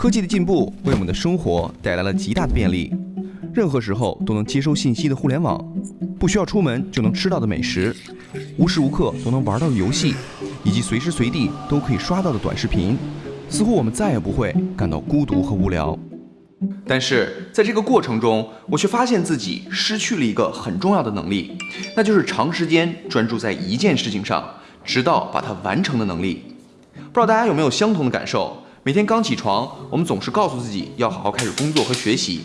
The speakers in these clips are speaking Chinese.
科技的进步为我们的生活带来了极大的便利，任何时候都能接收信息的互联网，不需要出门就能吃到的美食，无时无刻都能玩到的游戏，以及随时随地都可以刷到的短视频，似乎我们再也不会感到孤独和无聊。但是在这个过程中，我却发现自己失去了一个很重要的能力，那就是长时间专注在一件事情上，直到把它完成的能力。不知道大家有没有相同的感受？每天刚起床，我们总是告诉自己要好好开始工作和学习，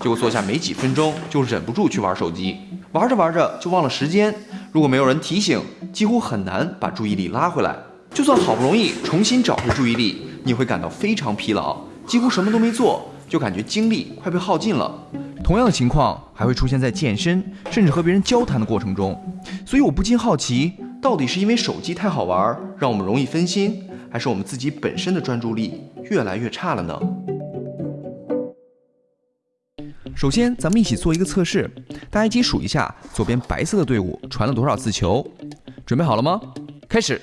结果坐下没几分钟就忍不住去玩手机，玩着玩着就忘了时间。如果没有人提醒，几乎很难把注意力拉回来。就算好不容易重新找回注意力，你会感到非常疲劳，几乎什么都没做，就感觉精力快被耗尽了。同样的情况还会出现在健身，甚至和别人交谈的过程中。所以我不禁好奇，到底是因为手机太好玩，让我们容易分心？还是我们自己本身的专注力越来越差了呢？首先，咱们一起做一个测试，大家一起数一下左边白色的队伍传了多少次球。准备好了吗？开始。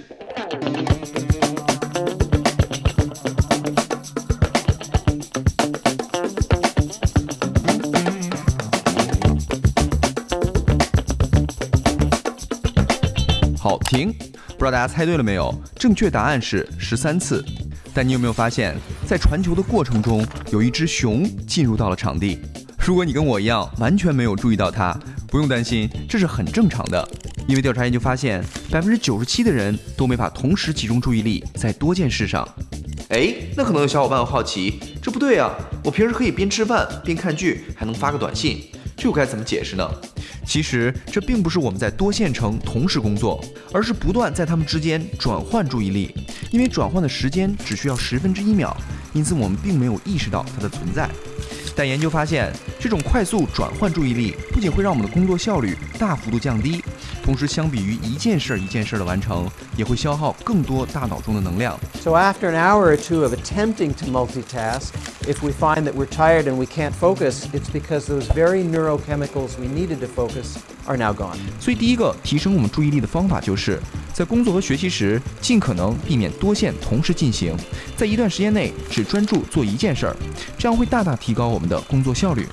好，停。不知道大家猜对了没有？正确答案是十三次。但你有没有发现，在传球的过程中，有一只熊进入到了场地？如果你跟我一样完全没有注意到它，不用担心，这是很正常的。因为调查研究发现，百分之九十七的人都没法同时集中注意力在多件事上。哎，那可能有小伙伴会好奇，这不对啊！我平时可以边吃饭边看剧，还能发个短信，这又该怎么解释呢？其实这并不是我们在多线程同时工作，而是不断在它们之间转换注意力。因为转换的时间只需要十分之一秒，因此我们并没有意识到它的存在。但研究发现，这种快速转换注意力不仅会让我们的工作效率大幅度降低，同时相比于一件事儿一件事儿的完成，也会消耗更多大脑中的能量。So after an hour or two of attempting to multitask, if we find that we're tired and we can't focus, it's because those very neurochemicals we needed to focus are now gone. 所以，第一个提升我们注意力的方法，就是在工作和学习时，尽可能避免多线同时进行，在一段时间内只专注做一件事儿，这样会大大提高我们的工作效率。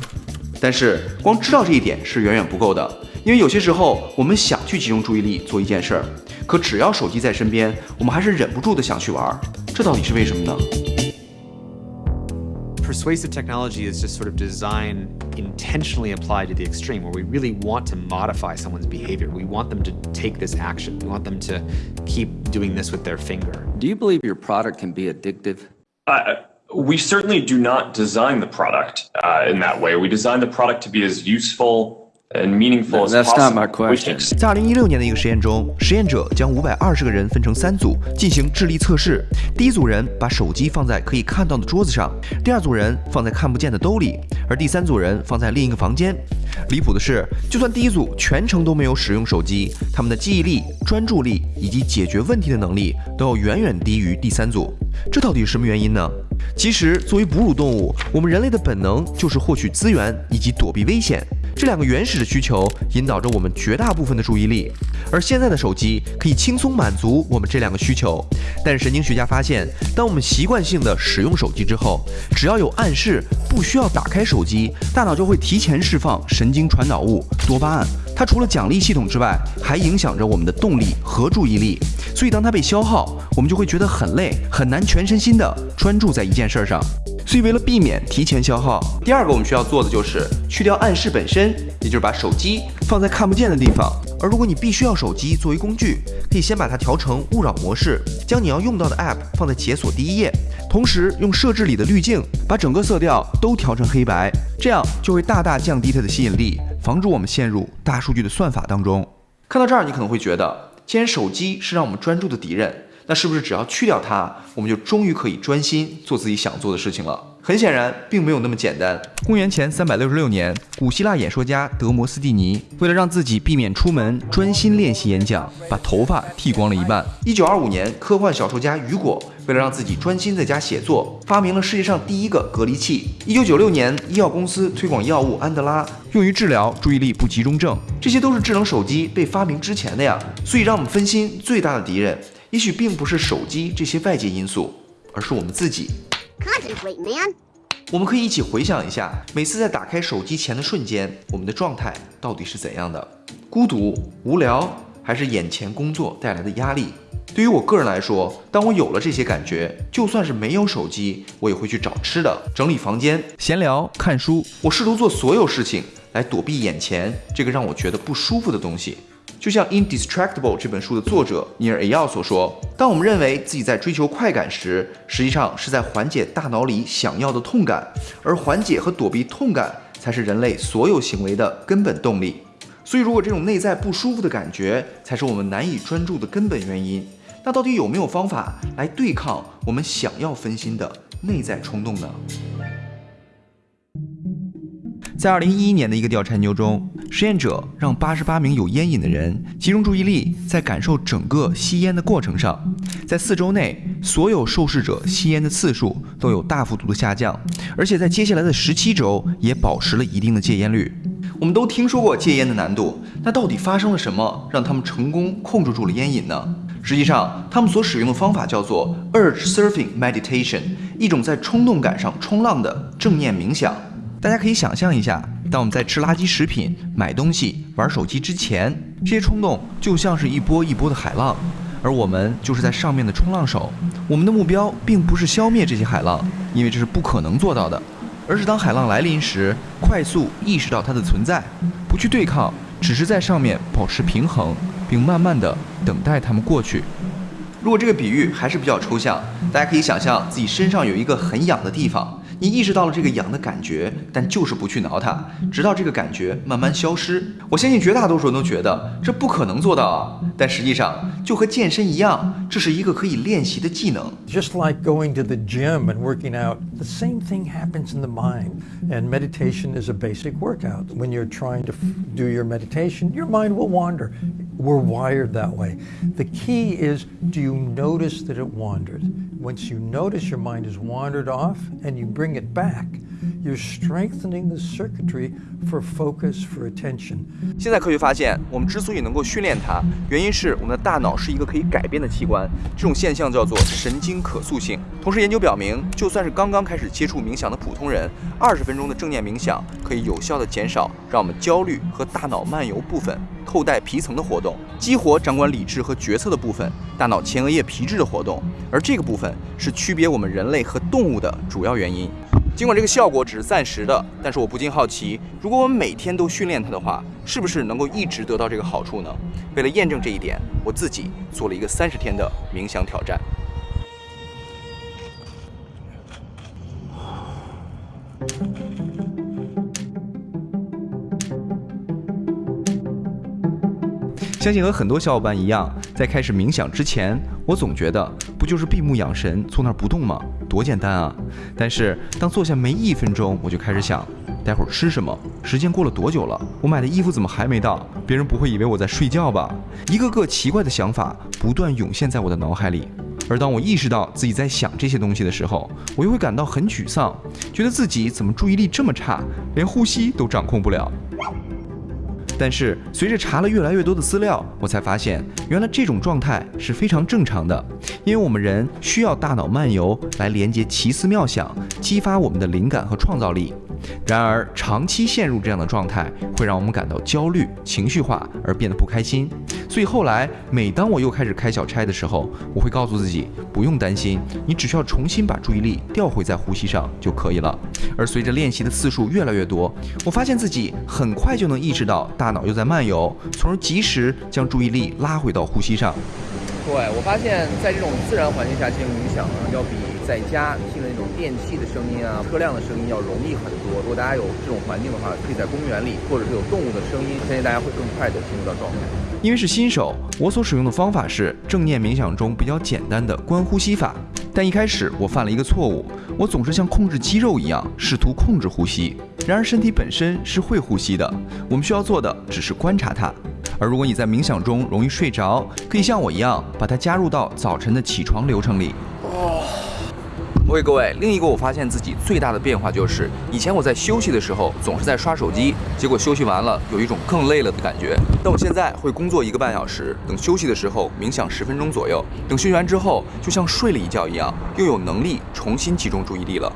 但是，光知道这一点是远远不够的，因为有些时候我们想去集中注意力做一件事儿，可只要手机在身边，我们还是忍不住的想去玩，这到底是为什么呢？persuasive technology is just sort of design intentionally applied to the extreme, where we really want to modify someone's behavior. We want them to take this action. We want them to keep doing this with their finger. Do you believe your product can be addictive? Uh, we certainly do not design the product uh, in that way. We design the product to be as useful and meaningful as That's not possible. my question. 在二零一六年的一个实验中，实验者将五百二十个人分成三组进行智力测试。第一组人把手机放在可以看到的桌子上，第二组人放在看不见的兜里，而第三组人放在另一个房间。离谱的是，就算第一组全程都没有使用手机，他们的记忆力、专注力以及解决问题的能力都要远远低于第三组。这到底是什么原因呢？其实，作为哺乳动物，我们人类的本能就是获取资源以及躲避危险。这两个原始的需求引导着我们绝大部分的注意力，而现在的手机可以轻松满足我们这两个需求。但是神经学家发现，当我们习惯性的使用手机之后，只要有暗示不需要打开手机，大脑就会提前释放神经传导物多巴胺。它除了奖励系统之外，还影响着我们的动力和注意力。所以当它被消耗，我们就会觉得很累，很难全身心的专注在一件事儿上。所以，为了避免提前消耗，第二个我们需要做的就是去掉暗示本身，也就是把手机放在看不见的地方。而如果你必须要手机作为工具，可以先把它调成勿扰模式，将你要用到的 App 放在解锁第一页，同时用设置里的滤镜把整个色调都调成黑白，这样就会大大降低它的吸引力，防止我们陷入大数据的算法当中。看到这儿，你可能会觉得，既然手机是让我们专注的敌人，那是不是只要去掉它，我们就终于可以专心做自己想做的事情了？很显然，并没有那么简单。公元前三百六十六年，古希腊演说家德摩斯蒂尼为了让自己避免出门，专心练习演讲，把头发剃光了一半。一九二五年，科幻小说家雨果为了让自己专心在家写作，发明了世界上第一个隔离器。一九九六年，医药公司推广药物安德拉，用于治疗注意力不集中症。这些都是智能手机被发明之前的呀。所以，让我们分心最大的敌人，也许并不是手机这些外界因素，而是我们自己。Concentrate, man. 我们可以一起回想一下，每次在打开手机前的瞬间，我们的状态到底是怎样的？孤独、无聊，还是眼前工作带来的压力？对于我个人来说，当我有了这些感觉，就算是没有手机，我也会去找吃的、整理房间、闲聊、看书。我试图做所有事情来躲避眼前这个让我觉得不舒服的东西。就像《Indistractable》这本书的作者尼尔·艾奥所说：“当我们认为自己在追求快感时，实际上是在缓解大脑里想要的痛感，而缓解和躲避痛感才是人类所有行为的根本动力。所以，如果这种内在不舒服的感觉才是我们难以专注的根本原因，那到底有没有方法来对抗我们想要分心的内在冲动呢？”在二零一一年的一个调查研究中，实验者让八十八名有烟瘾的人集中注意力在感受整个吸烟的过程上，在四周内，所有受试者吸烟的次数都有大幅度的下降，而且在接下来的十七周也保持了一定的戒烟率。我们都听说过戒烟的难度，那到底发生了什么让他们成功控制住了烟瘾呢？实际上，他们所使用的方法叫做 Urge Surfing Meditation，一种在冲动感上冲浪的正念冥想。大家可以想象一下，当我们在吃垃圾食品、买东西、玩手机之前，这些冲动就像是一波一波的海浪，而我们就是在上面的冲浪手。我们的目标并不是消灭这些海浪，因为这是不可能做到的，而是当海浪来临时，快速意识到它的存在，不去对抗，只是在上面保持平衡，并慢慢的等待它们过去。如果这个比喻还是比较抽象，大家可以想象自己身上有一个很痒的地方。你意识到了这个痒的感觉，但就是不去挠它，直到这个感觉慢慢消失。我相信绝大多数人都觉得这不可能做到啊，但实际上就和健身一样，这是一个可以练习的技能。Just like going to the gym and working out, the same thing happens in the mind. And meditation is a basic workout. When you're trying to do your meditation, your mind will wander. We're wired that way. The key is do you notice that it wandered? Once you notice your mind has wandered off and you bring it back, you're strengthening the circuitry for focus, for attention. 现在科学发现，我们之所以能够训练它，原因是我们的大脑是一个可以改变的器官。这种现象叫做神经可塑性。同时，研究表明，就算是刚刚开始接触冥想的普通人，二十分钟的正念冥想可以有效地减少让我们焦虑和大脑漫游部分扣带皮层的活动，激活掌管理智和决策的部分大脑前额叶皮质的活动。而这个部分是区别我们人类和动物的主要原因。尽管这个效果只是暂时的，但是我不禁好奇，如果我们每天都训练它的话，是不是能够一直得到这个好处呢？为了验证这一点，我自己做了一个三十天的冥想挑战。相信和很多小伙伴一样，在开始冥想之前，我总觉得不就是闭目养神，坐那儿不动吗？多简单啊！但是当坐下没一分钟，我就开始想，待会儿吃什么？时间过了多久了？我买的衣服怎么还没到？别人不会以为我在睡觉吧？一个个奇怪的想法不断涌现在我的脑海里。而当我意识到自己在想这些东西的时候，我又会感到很沮丧，觉得自己怎么注意力这么差，连呼吸都掌控不了。但是随着查了越来越多的资料，我才发现，原来这种状态是非常正常的，因为我们人需要大脑漫游来连接奇思妙想，激发我们的灵感和创造力。然而，长期陷入这样的状态，会让我们感到焦虑、情绪化而变得不开心。所以后来，每当我又开始开小差的时候，我会告诉自己不用担心，你只需要重新把注意力调回在呼吸上就可以了。而随着练习的次数越来越多，我发现自己很快就能意识到大脑又在漫游，从而及时将注意力拉回到呼吸上。对我发现，在这种自然环境下进行冥想呢，要比在家听的那种电器的声音啊、车辆的声音要容易很多。如果大家有这种环境的话，可以在公园里，或者是有动物的声音，相信大家会更快的进入到状态。因为是新手，我所使用的方法是正念冥想中比较简单的观呼吸法。但一开始我犯了一个错误，我总是像控制肌肉一样试图控制呼吸。然而身体本身是会呼吸的，我们需要做的只是观察它。而如果你在冥想中容易睡着，可以像我一样把它加入到早晨的起床流程里。哦，OK，各位，另一个我发现自己最大的变化就是，以前我在休息的时候总是在刷手机，结果休息完了有一种更累了的感觉。但我现在会工作一个半小时，等休息的时候冥想十分钟左右，等休息完之后就像睡了一觉一样，又有能力重新集中注意力了。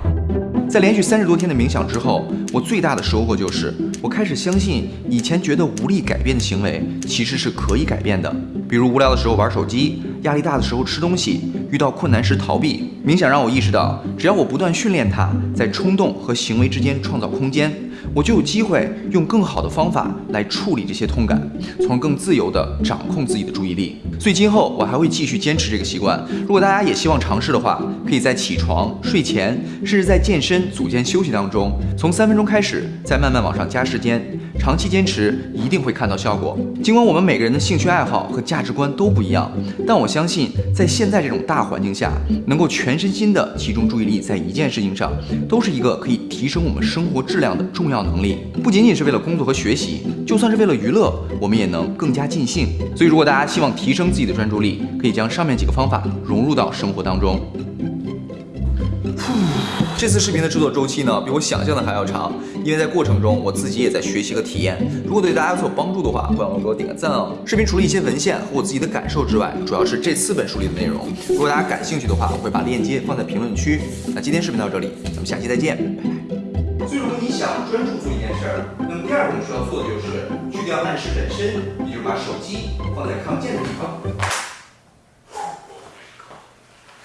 在连续三十多天的冥想之后，我最大的收获就是，我开始相信以前觉得无力改变的行为其实是可以改变的。比如无聊的时候玩手机，压力大的时候吃东西，遇到困难时逃避。冥想让我意识到，只要我不断训练它，在冲动和行为之间创造空间。我就有机会用更好的方法来处理这些痛感，从而更自由地掌控自己的注意力。所以今后我还会继续坚持这个习惯。如果大家也希望尝试的话，可以在起床、睡前，甚至在健身组间休息当中，从三分钟开始，再慢慢往上加时间。长期坚持一定会看到效果。尽管我们每个人的兴趣爱好和价值观都不一样，但我相信在现在这种大环境下，能够全身心的集中注意力在一件事情上，都是一个可以提升我们生活质量的重要能力。不仅仅是为了工作和学习，就算是为了娱乐，我们也能更加尽兴。所以，如果大家希望提升自己的专注力，可以将上面几个方法融入到生活当中。这次视频的制作周期呢，比我想象的还要长，因为在过程中我自己也在学习和体验。如果对大家有所帮助的话，不要忘了给我点个赞哦。视频除了一些文献和我自己的感受之外，主要是这四本书里的内容。如果大家感兴趣的话，我会把链接放在评论区。那今天视频到这里，咱们下期再见，拜拜。所以，如果你想专注做一件事儿，那么第二步需要做的就是去掉暗示本身，也就是把手机放在看不见的地方。